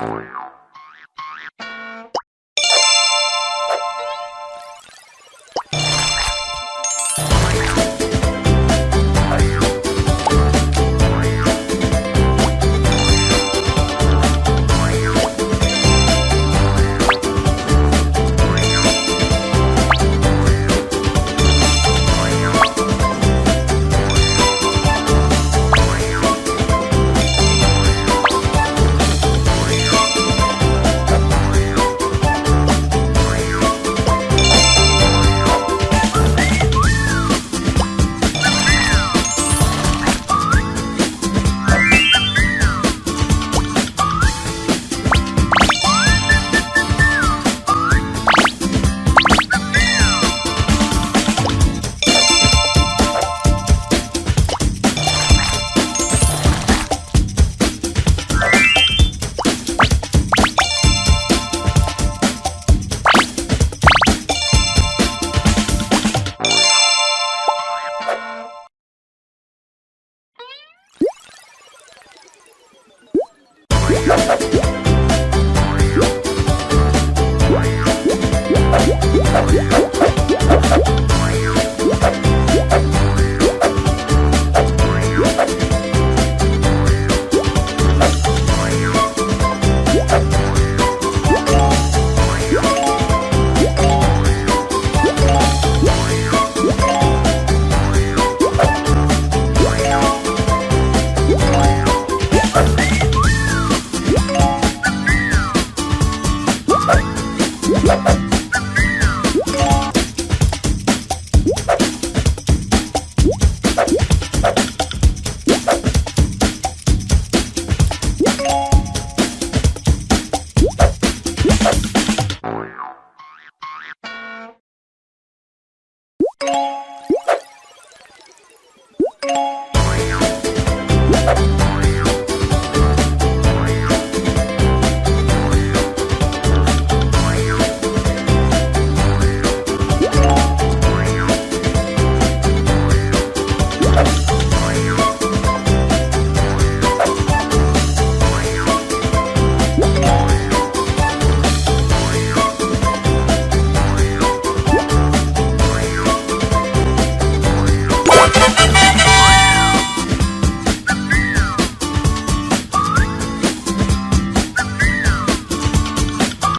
Oh, yeah. ¡Ja, ja, ja!